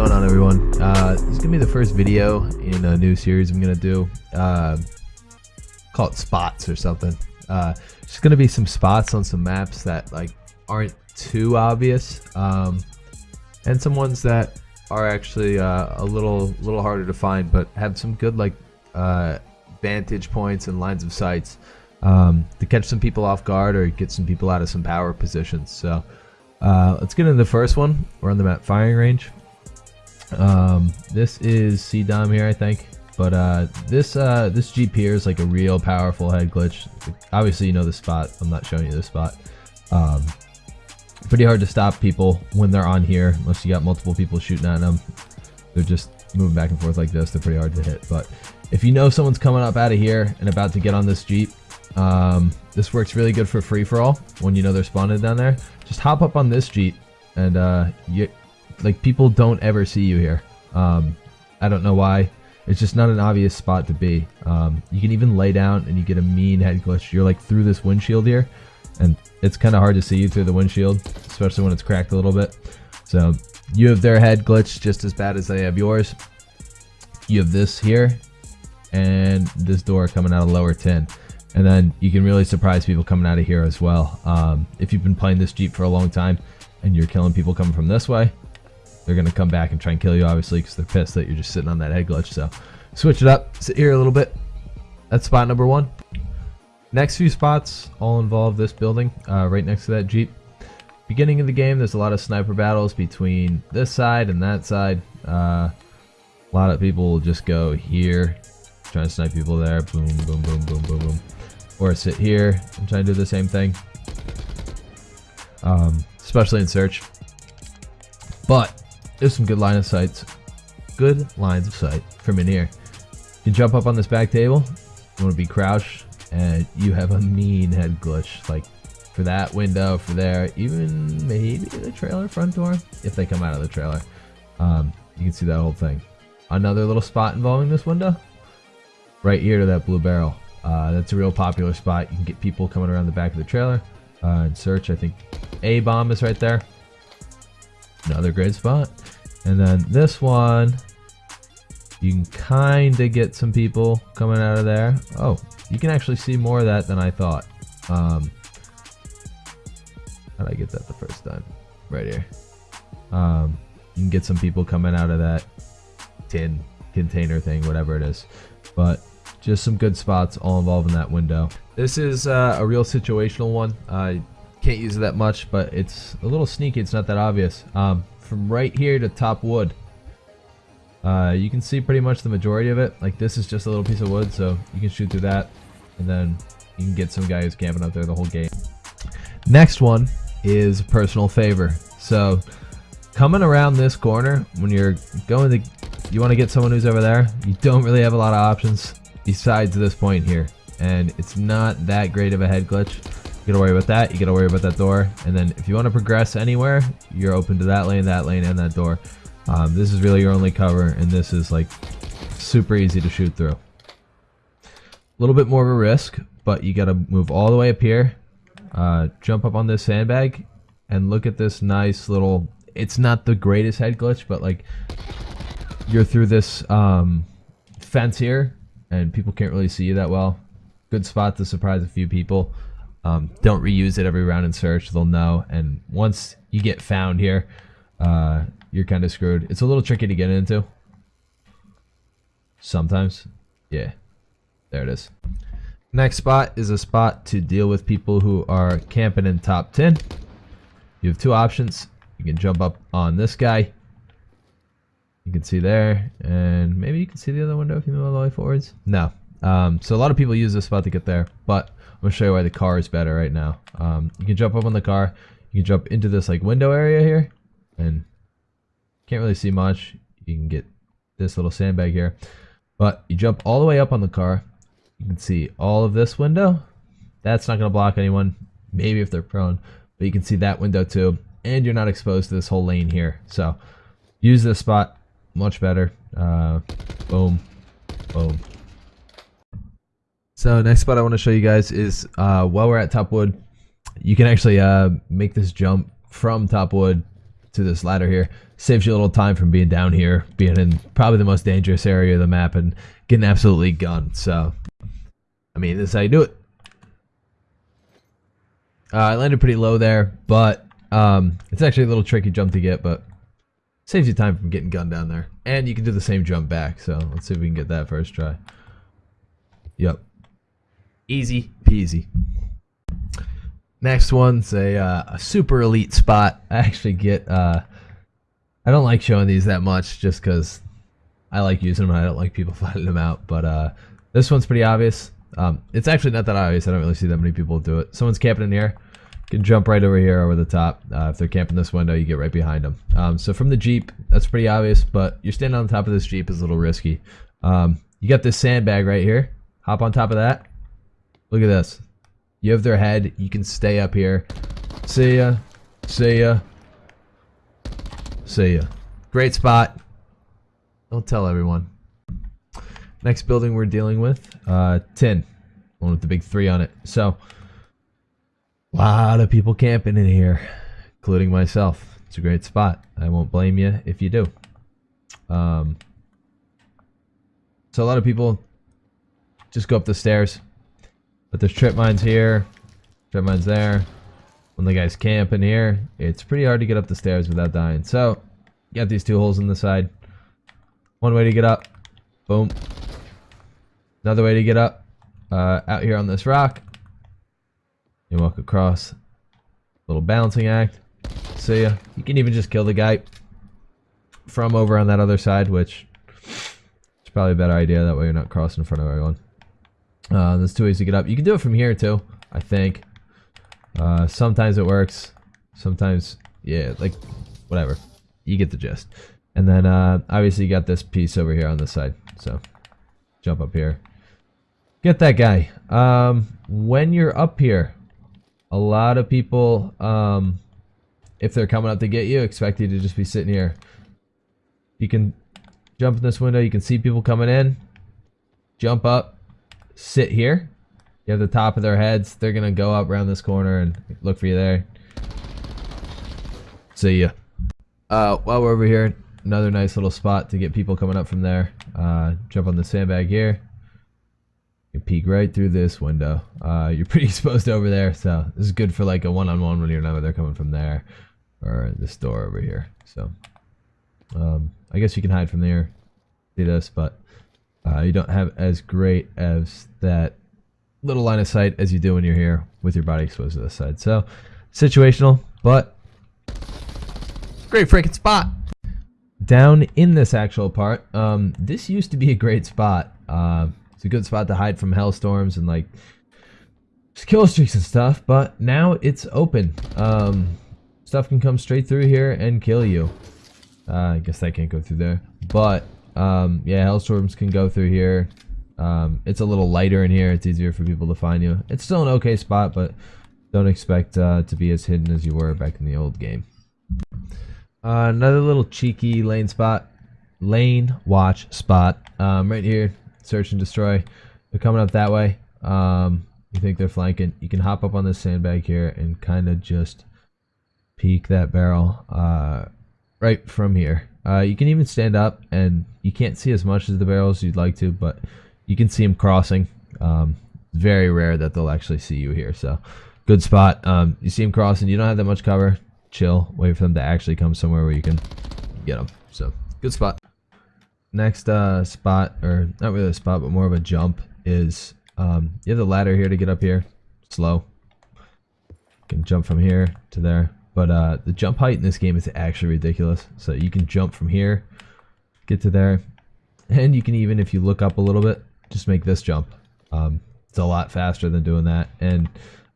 going on everyone? Uh, this is to be the first video in a new series I'm to do. Uh, call it spots or something. Uh, just to be some spots on some maps that like aren't too obvious. Um, and some ones that are actually uh, a little little harder to find but have some good like uh, vantage points and lines of sights um, to catch some people off guard or get some people out of some power positions. So uh, let's get into the first one. We're on the map firing range. Um, this is CDOM here, I think. But uh, this uh, this Jeep here is like a real powerful head glitch. Obviously, you know the spot. I'm not showing you the spot. Um, pretty hard to stop people when they're on here, unless you got multiple people shooting at them. They're just moving back and forth like this. They're pretty hard to hit. But if you know someone's coming up out of here and about to get on this Jeep, um, this works really good for free-for-all when you know they're spawned down there. Just hop up on this Jeep and uh, you, like people don't ever see you here. Um, I don't know why. It's just not an obvious spot to be. Um, you can even lay down and you get a mean head glitch. You're like through this windshield here and it's kind of hard to see you through the windshield, especially when it's cracked a little bit. So you have their head glitch just as bad as they have yours. You have this here and this door coming out of lower 10. And then you can really surprise people coming out of here as well. Um, if you've been playing this Jeep for a long time and you're killing people coming from this way, they're going to come back and try and kill you, obviously, because they're pissed that you're just sitting on that head glitch. So switch it up, sit here a little bit. That's spot number one. Next few spots all involve this building uh, right next to that Jeep. Beginning of the game, there's a lot of sniper battles between this side and that side. Uh, a lot of people will just go here, trying to snipe people there. Boom, boom, boom, boom, boom, boom or sit here and try to do the same thing. Um, especially in search. But there's some good line of sights. Good lines of sight from in here. You can jump up on this back table. You want to be crouched and you have a mean head glitch. Like for that window, for there, even maybe the trailer front door if they come out of the trailer. Um, you can see that whole thing. Another little spot involving this window. Right here to that blue barrel. Uh, that's a real popular spot. You can get people coming around the back of the trailer uh, and search. I think A bomb is right there. Another great spot. And then this one, you can kind of get some people coming out of there. Oh, you can actually see more of that than I thought. Um, how did I get that the first time? Right here. Um, you can get some people coming out of that tin container thing, whatever it is. But just some good spots all involved in that window. This is uh, a real situational one. I can't use it that much, but it's a little sneaky. It's not that obvious. Um, from right here to top wood, uh, you can see pretty much the majority of it. Like this is just a little piece of wood, so you can shoot through that, and then you can get some guy who's camping up there the whole game. Next one is personal favor. So coming around this corner when you're going to, you want to get someone who's over there. You don't really have a lot of options besides this point here. And it's not that great of a head glitch. Gotta worry about that. You gotta worry about that door. And then if you want to progress anywhere, you're open to that lane, that lane, and that door. Um, this is really your only cover, and this is like super easy to shoot through. A little bit more of a risk, but you gotta move all the way up here, uh, jump up on this sandbag, and look at this nice little. It's not the greatest head glitch, but like you're through this um, fence here, and people can't really see you that well. Good spot to surprise a few people. Um, don't reuse it every round in search. They'll know. And once you get found here, uh, you're kind of screwed. It's a little tricky to get into. Sometimes. Yeah. There it is. Next spot is a spot to deal with people who are camping in top 10. You have two options. You can jump up on this guy you can see there and maybe you can see the other window if you move all the way forwards no um, so a lot of people use this spot to get there but gonna show you why the car is better right now. Um, you can jump up on the car you can jump into this like window area here and can't really see much. You can get this little sandbag here. But you jump all the way up on the car you can see all of this window. That's not gonna block anyone maybe if they're prone but you can see that window too and you're not exposed to this whole lane here. So use this spot much better. Uh, boom, boom. So next spot I want to show you guys is uh, while we're at top wood, you can actually uh, make this jump from top wood to this ladder here. Saves you a little time from being down here, being in probably the most dangerous area of the map, and getting absolutely gunned. So, I mean, this is how you do it. Uh, I landed pretty low there, but um, it's actually a little tricky jump to get, but saves you time from getting gunned down there. And you can do the same jump back, so let's see if we can get that first try. Yep. Easy peasy. Next one's a, uh, a super elite spot. I actually get, uh, I don't like showing these that much just because I like using them and I don't like people finding them out. But uh, this one's pretty obvious. Um, it's actually not that obvious. I don't really see that many people do it. Someone's camping in here. You can jump right over here over the top. Uh, if they're camping this window, you get right behind them. Um, so from the Jeep, that's pretty obvious, but you're standing on top of this Jeep is a little risky. Um, you got this sandbag right here. Hop on top of that. Look at this. You have their head. You can stay up here. See ya. See ya. See ya. Great spot. Don't tell everyone. Next building we're dealing with, uh, 10. One with the big three on it. So, a lot of people camping in here, including myself. It's a great spot. I won't blame you if you do. Um, so a lot of people just go up the stairs. But there's trip mines here, trip mines there. When the guys camp in here, it's pretty hard to get up the stairs without dying. So, you got these two holes in the side. One way to get up. Boom. Another way to get up. Uh, out here on this rock. You walk across. Little balancing act. See ya. You can even just kill the guy from over on that other side, which is probably a better idea. That way you're not crossing in front of everyone. Uh, there's two ways to get up. You can do it from here too, I think. Uh, sometimes it works. Sometimes, yeah, like, whatever. You get the gist. And then, uh, obviously you got this piece over here on this side. So, jump up here. Get that guy. Um, when you're up here, a lot of people, um, if they're coming up to get you, expect you to just be sitting here. You can jump in this window. You can see people coming in. Jump up sit here. You have the top of their heads. They're going to go up around this corner and look for you there. See ya. Uh, while we're over here, another nice little spot to get people coming up from there. Uh, jump on the sandbag here. You peek right through this window. Uh, you're pretty exposed over there, so this is good for like a one-on-one -on -one when you're not where they're coming from there or this door over here. So, um, I guess you can hide from there. See this, but uh, you don't have as great as that little line of sight as you do when you're here with your body exposed to the side. So situational, but great freaking spot. Down in this actual part, um, this used to be a great spot. Uh, it's a good spot to hide from hellstorms and like kill streaks and stuff, but now it's open. Um, stuff can come straight through here and kill you. Uh, I guess I can't go through there, but um, yeah, Hellstorms can go through here. Um, it's a little lighter in here. It's easier for people to find you. It's still an okay spot, but don't expect uh, to be as hidden as you were back in the old game. Uh, another little cheeky lane spot. Lane watch spot. Um, right here. Search and destroy. They're coming up that way. Um, you think they're flanking. You can hop up on this sandbag here and kind of just peek that barrel uh, right from here. Uh, you can even stand up, and you can't see as much as the barrels you'd like to, but you can see them crossing. Um, very rare that they'll actually see you here, so good spot. Um, you see them crossing, you don't have that much cover. Chill, wait for them to actually come somewhere where you can get them. So good spot. Next uh, spot, or not really a spot, but more of a jump, is um, you have the ladder here to get up here. Slow. You can jump from here to there. But uh, the jump height in this game is actually ridiculous. So you can jump from here, get to there, and you can even, if you look up a little bit, just make this jump. Um, it's a lot faster than doing that. And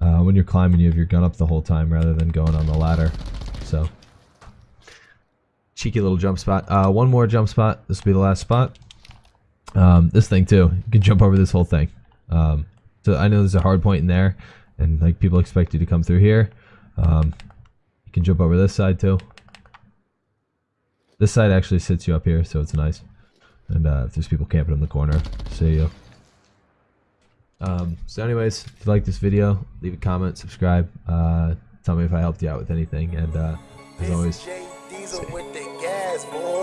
uh, when you're climbing, you have your gun up the whole time rather than going on the ladder. So cheeky little jump spot. Uh, one more jump spot. This will be the last spot. Um, this thing too. You can jump over this whole thing. Um, so I know there's a hard point in there, and like people expect you to come through here. Um, you can jump over this side too. This side actually sits you up here, so it's nice. And uh, if there's people camping in the corner, see you. Um, so anyways, if you like this video, leave a comment, subscribe. Uh, tell me if I helped you out with anything. And uh, as always, the gas, boy.